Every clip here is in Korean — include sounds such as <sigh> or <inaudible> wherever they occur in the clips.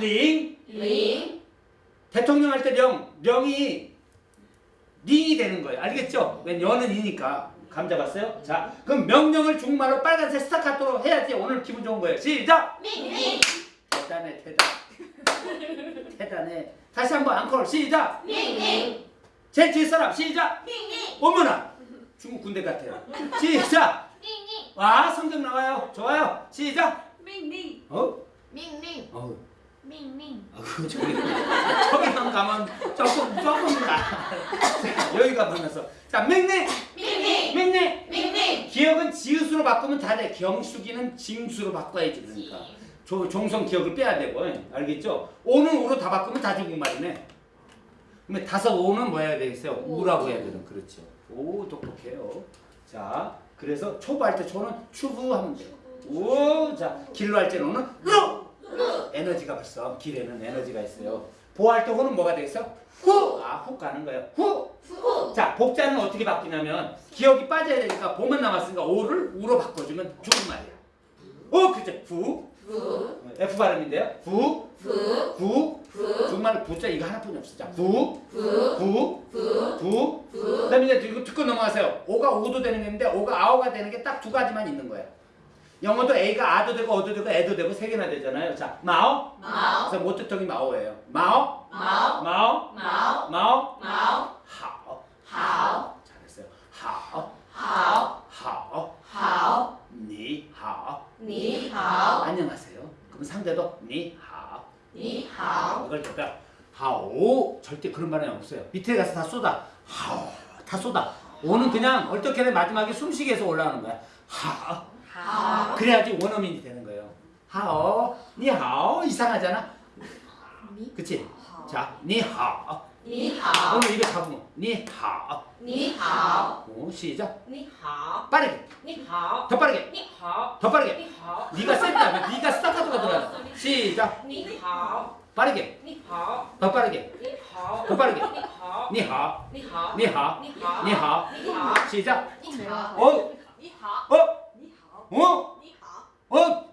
링 링, 대통령 할 때 령, 령이 링이 되는 거예요. 알겠죠? 왜 연은 이니까. 감 잡았어요? 자, 그럼 명령을 중말로 빨간색 스타카토로 해야지 오늘 기분 좋은 거예요. 시작! 링, 대단해, 대단. 대단해. 다시 한번 앙콜 시작! 링, 제일 뒤에 사람 시작! 링, 어머나! 중국 군대 같아요. 시작! 링, 와, 성적 나와요. 좋아요. 시작! 링, 어? 링, 어. 링, 아, 그거 저기, <laughs> 저기만 가면 조금, 조금 나. 자, <laughs> 여기가 만나서. 자, 맹맹! 링, 맹맹! 링, 기억은 지읒으로 바꾸면 다 돼. 경수기는 징수로 바꿔야지 그러니까. 조, 종성 기억을 빼야 되고 알겠죠? 오는 우로 다 바꾸면 다 중국말이네. 그러면 다섯 오는 뭐 해야 되겠어요? 우라고 해야 되는 그렇죠. 오 똑똑해요. 자 그래서 초보 할 때 초는 추부 하면 돼요. 오, 자 길로 할 때는 오는 루. 에너지가 벌써 길에는 에너지가 있어요. 호는 뭐가 되겠어? 후. 아, 후 가는 거예요. 후. 후, 자, 복자는 어떻게 바뀌냐면 기억이 빠져야 되니까 보만 남았으니까 오를 우로 바꿔주면 중국말이야. 오, 그죠? 후. 후, F 발음인데요. 후. 후, 후. 후, 중국말 부자 이거 하나뿐이 없어. 자, 후. 후, 후. 후, 후. 후, 그 다음에 이제 듣고 넘어가세요. 오가 오도 되는 게 있는데 오가 아오가 되는 게 딱 두 가지만 있는 거예요. 영어도 A가 아도 되고 어도 되고 애도 되고 세 개나 되잖아요. 자, 마오. 마오, 그래서 모트통이 마오예요. 마오. 마오, 마오. 마오, 마오. 마오, 하오. 하오, 잘했어요. 하오. 하오, 하오. 하오, 니 하오. 니 하오, 안녕하세요. 그럼 상대도 니 하오. 니 하오, 이걸 제가 하오 절대 그런 말은 없어요. 밑에 가서 다 쏟아. 하오 다 쏟아. 오는 그냥 어떻게든 마지막에 숨쉬게 해서 올라가는 거야. 好. 그래야지 원어민이 되는 거예요. 好, 你好 이상하잖아. 그치? 자, 你好. 你好. 오늘 이거 잡으면 你好. 你好. 오, 시작. 你好. 빠르게. 你好. 더 빠르게. 你好. 더 빠르게. 你好. 네가 센다. 네가 스타카토가 들어. 시작. 你好. 빠르게. 你好. 더 빠르게. 你好. 더 빠르게. 니하오. 니하오. 니하오. 니하오. 시작. 니하오. 어? 니하오. 어? 어? 니하. 어?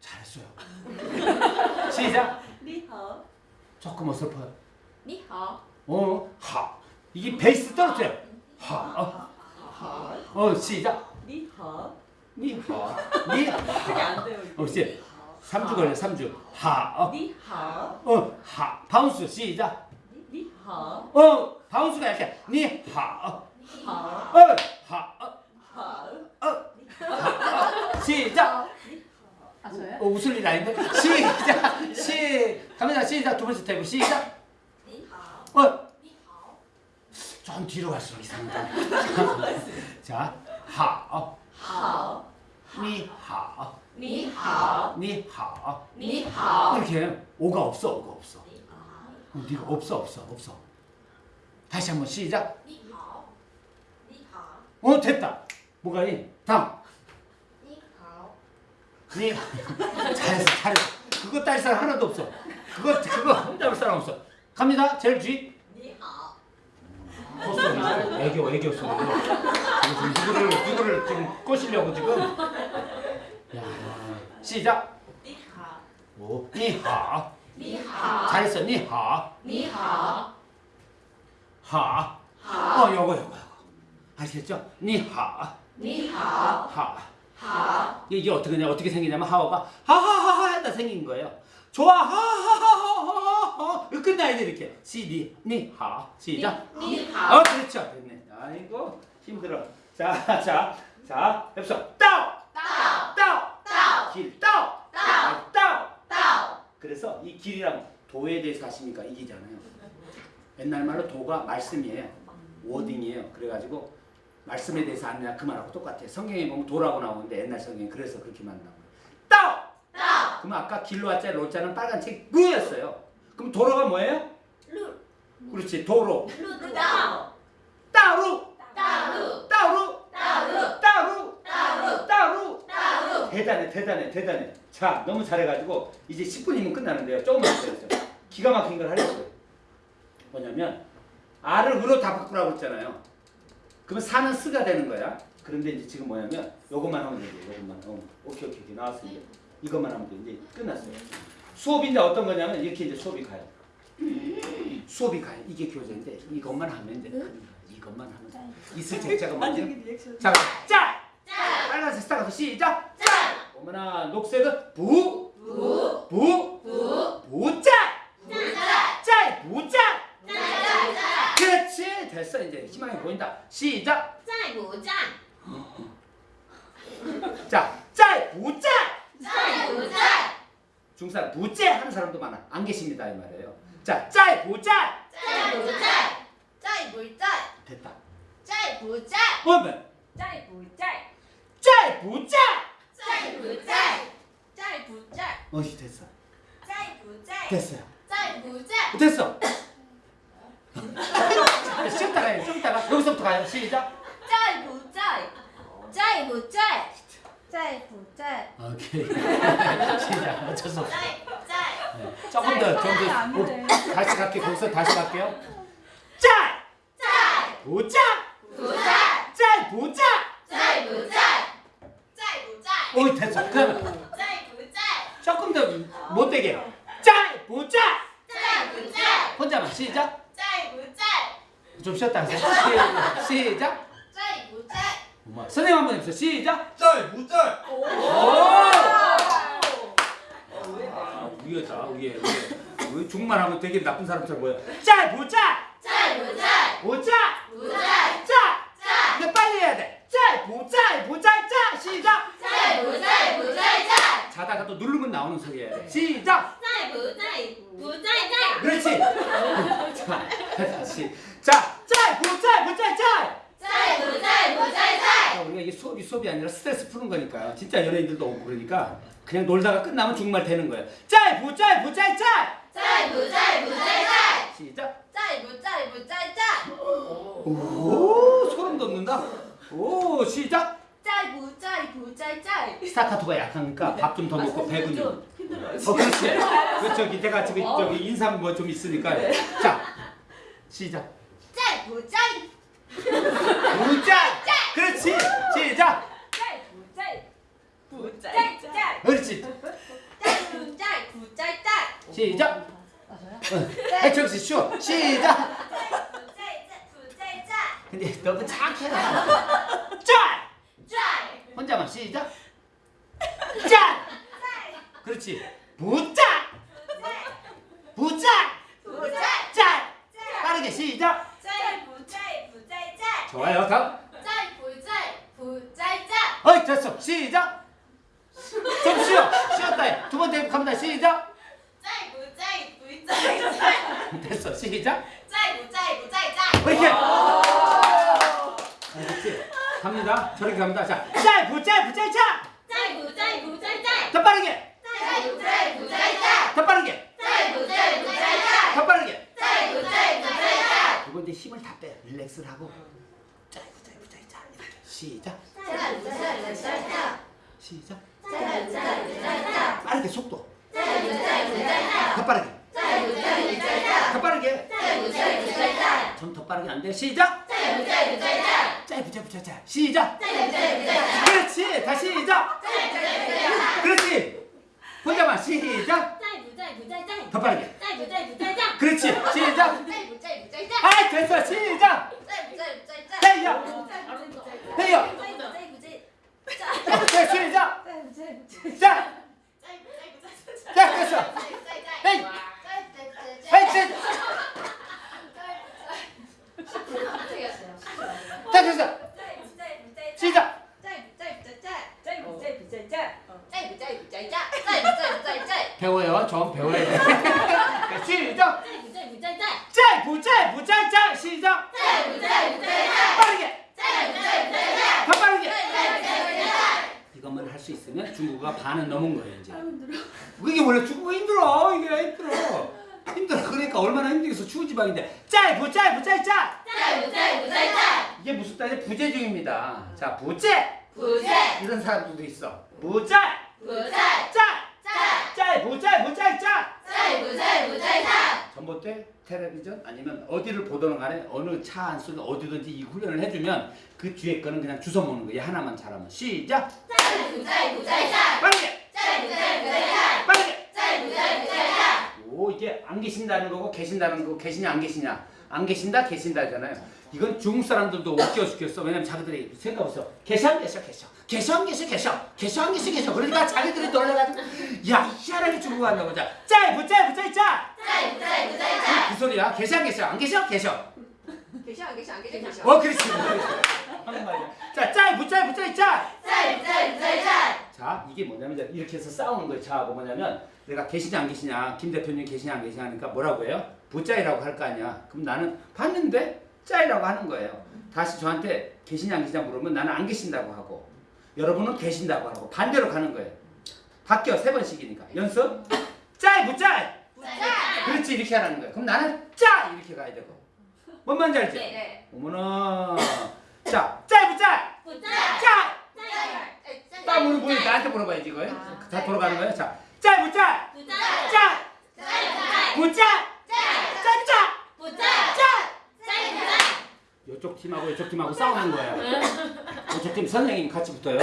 잘했어요. <laughs> 시작. 니하. 조금 어설퍼요. 니하. 어? 하. 이게 베이스 떨어져요. 하. 어, 어 시작. 니하. 니하. <laughs> 니하. 안 돼요. 이제 3주 어, 걸려, 3주. 하. 어. 니하. 어, 하. 바운스 시작. 니하. 어, 바운스가 이렇게. 니하. 어. 하. 어. <laughs> 시작. 아, 저요? 어, 웃을 일 아닌데? 시작. 시. 갑니다. 시작. 두 번째 테이블 시작. 어. 전 뒤로 갈수록 이상합니다. <laughs> 자, 하오. 어. 하오. 어. 니하오. 니하오. 어. 니하오. 니하오. 이렇게 오가 없어. 오가 없어. 니하, 네가 없어 없어 없어. 다시 한번 시작. 니하오. 니하오. 어 됐다. 뭐가 이 다음. 그래 잘했어 잘했어. 그거 딸 사람 하나도 없어. 그거 그거 딸 사람 없어. 갑니다. 제일 뒤 헛소리 어. 애교 애교 소리 지금 누구를 누구를 지금 꼬시려고 지금? 야 시작. 니하. 니하. 잘했어 니하. 니하. 하하. 어 요거 요거 요거. 아시겠죠? 니하. 니하. 하. 하. 이게 어떻게 냐 어떻게 생기냐면 하어가 하하하하 하다 생긴 거예요. 좋아 하하하하하 끝나야지 이렇게. 시니 니하. 시작. 니하. 어 그렇죠. 됐네. 아이고 힘들어. 자자자 자, 해봅시다. 따오! 따오. 따오! 길. 따오! 따오. 아, 따오! 따오. 그래서 이 길이랑 도에 대해서 아십니까? 이기잖아요. 옛날 말로 도가 말씀이에요. 워딩이에요. 그래가지고 말씀에 대해서 아느냐 그 말하고 똑같아요. 성경에 보면 도라고 나오는데 옛날 성경에 그래서 그렇게 만나고요. 따! 따! 그럼 아까 길로 왔자 로자는 빨간 책 꾸였어요. 그럼 도로가 뭐예요? 루. 그렇지 도로. 루 따로. 따로. 따로. 따로. 따로. 따로. 따로. 따루. 따루. 대단해 대단해 대단해. 자 너무 잘해가지고 이제 10분이면 끝나는데요. 조금만 기다려주세요. 기가 막힌 걸 하려고요. 뭐냐면 R을 으로 다 바꾸라고 했잖아요. 그러면 사는 스가 되는 거야 그런데 이제 지금 뭐냐면 요것만 하면 돼요 요것만 어, 오케이 오케이 오케이 나왔습니다 이것만 하면 돼 이제 끝났어요 수업이 이제 어떤 거냐면 이렇게 이제 수업이 가요. 수업이 가요. 이게 교재인데 이것만 하면 돼. 이것만 하면 돼. 있을 제자가 먼저. 자, 짤! 짤. 빨간색 스타가서 시작. 짤. 어머나 녹색은 부, 부. 돼요. 자, 짤, 보짤! 짤, 보짤! 짤, 보짤! 됐다. 짤, 보짤! 보면 짤, 보짤! 짤, 보짤! 짤, 보짤! 짤, 보짤! 어이, 됐어. 짤, 보짤! 됐어요. 짤, 보짤! 됐어. 쉬었다 가요, 쉬었다가. 여기서부터 가요. 시작. 짤, 보짤! 짤, 보짤! 짤, 보짤! 오케이. 시작. 어쩔 수 없어. 네. 조금 더, 좀 더. 다시 갈게요. 거기서 다시 갈게요. 짤! 짤! 도짝! 도짝! 짤! 도짝! 짤! 도짝! 짤! 도짝! 오이, 됐어. 그러면. 짤! 도짝! 조금 더 못되게. 짤! 도짝! 짤! 도짝! 혼자만 시작. 짤! 도짝! 좀 쉬었다 하세요. 시작. 짤! 도짝! 선생님 한 번 해보세요. 시작. 짤! 도짝! 위에다 위에 위에 중국말 하면 되게 나쁜 사람처럼 보여? 짤 보자 짤 보자 보자 보자 짤. 뭐 근데 뭐 빨리 해야 돼짤 보자 보자 짤? 시작. 짤 보자 보자 짤? 자다가 또 누르면 나오는 소리야 시작. 짤 보자 진짜 연예인들도 없고 그러니까 그냥 놀다가 끝나면 정말 되는 거야. 짤부 짤부 짤짤. 짤부 짤부 짤짤. 시작. 짤부 짤부 짤짤. 오 소름 돋는다. 오 시작. 짤부 짤부 짤짤. 스타카토가 약하니까 네. 밥좀 더 먹고 아, 배군요. 힘들어. 어, 그렇지. 그 저기 내가 지금 어. 저기 인상 뭐 좀 있으니까. 네. 자 시작. 짤부 짤. 정신 갑니다. 저렇게 갑니다. 자, 짧부 짧부 짧자. 짧부 짧부 짧자. 더 빠르게. 짧부 짧부 짧자. 더 빠르게. 짧부 짧부 짧자. 더 빠르게. 짧부 짧부 짧자. 이거 이제 힘을 다 빼. 릴렉스를 하고. 짧부 짧부 짧자. 시작. 짧부 짧부 짧자. 시작. 짧부 짧부 짧자. 빠르게 속도. 짧부 짧부 짧자. 더 빠르게. 짧부 짧부 짧자. 더 빠르게. 짧부 짧부 짧자. 좀 더 빠르게 안 돼. 시작. 짧부 짧부 짧 짧부 짧부 짧 시작. 짧부 짧부 짧 그렇지. 다시 시작. 짧부 짧부 짧 그렇지. 혼자만 시작. 짧부 짧부 짧더 빠르게. 짧부 짧부 짧 그렇지. 시작. 짧부 짧부 짧 아, 됐어. 시작. 짧 배워요. 전 배워야 시작! 짤! 부짤! 부짤! 짤! 시작! 빠르게! 더 빠르게! 이것만 할 수 있으면 중국어가 반은 넘은 거예요, 이제. 이게 원래 중국어 힘들어. 이게 힘들어. 힘들어. 그러니까 얼마나 힘들겠어. 추운 지방인데. 짤! 부짤! 부짤! 짤! 이게 무슨 딸이 부재중입니다. 자, 부재! 부재! 이런 사람들도 있어. 부짤! 부짤! 짤! 짤! 짤! 무짤! 무짤! 짤! 짤! 무짤! 무짤! 짤! 전봇대, 텔레비전 아니면 어디를 보던 간에 어느 차안 수는 어디든지 이 훈련을 해주면 그 뒤에 거는 그냥 주워 먹는 거예요. 하나만 잘하면. 시작! 짤! 무짤! 무짤! 짤! 빠르게! 짤! 무짤! 무짤! 짤! 빠르게! 짤! 무짤! 무짤! 짤! 오 이게 안 계신다는 거고 계신다는 거고 계시냐 안 계시냐 안 계신다 계신다잖아요. 이건 중국 사람들도 웃겨 죽겠어. 왜냐면 자기들이 생각해보세요. 계셔 안 계셔 계셔 계셔 안 계셔 계셔 계셔 안 계셔 계셔 그러니까 자기들이 놀래가지고 야 희한하게 중국 한다고 보자. 짜이 짜이 짜이 짜. 짜이 짜이 짜이 짜이 그 소리야. 계셔 안 계셔 안 계셔 계셔. 계셔 안 계셔 안 계셔 계셔. 어 그렇지. 한국말이야. 자 짜이 부 짜이 부 짜이 짜. 짜이 짜이 짜이 짜이 자 이게 뭐냐면 이렇게 해서 싸우는 거예요. 저하고 뭐냐면 내가 계시냐 안 계시냐 김 대표님 계시냐 안 계시냐 하니까 뭐라고 해요? 부짜이라고 할 거 아니야. 그럼 나는 봤는데 짜이라고 하는 거예요. 다시 저한테 계시냐 안 계시냐 물으면 나는 안 계신다고 하고 여러분은 계신다고 하고 반대로 가는 거예요. 바뀌어 세 번씩이니까. 연습? 짜이 부짜이 짜이 그렇지 이렇게 하라는 거예요. 그럼 나는 짜 이렇게 가야 되고. 뭔 말인지 알지? 네. 어머나. 자 짜이 부짜이 부짜이 짜 짜이 딱 물어보니 나한테 물어봐야지 이거 아, 다 돌아가는 거예요. 자 짜이 부짜이 부짜이 짜 짜이 짜이 부짜 짜이 짜짜 부짜이 짜이 짜이 이쪽 팀하고 이쪽 팀하고 싸우는 거예요. 이쪽 팀 선생님 같이 붙어요.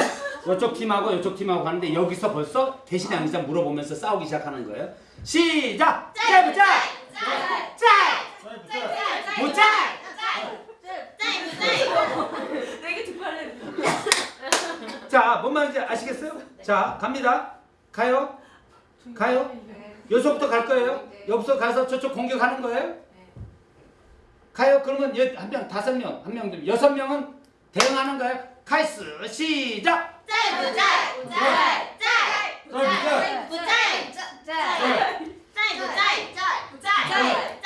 이쪽 팀하고 이쪽 팀하고 가는데 여기서 벌써 안 계시냐 물어보면서 싸우기 시작하는 거예요. 시작. 짜이 부짜 짜이 부짜이 되게 특별해. 자뭔 말인지 아시겠어요? 자 갑니다. 가요. 가요. 여기서부터 갈 거예요. 여기서 가서 저쪽 공격하는 거예요. 가요. 그러면 한 명 다섯 명, 한 명, 여섯 명은 대응하는 거예요. 카이스 시작. 짜이 부짜이 짜이 짜이 부짜이. 부짜이 짜. 짜. 짜이 부짜이 짜이 부짜이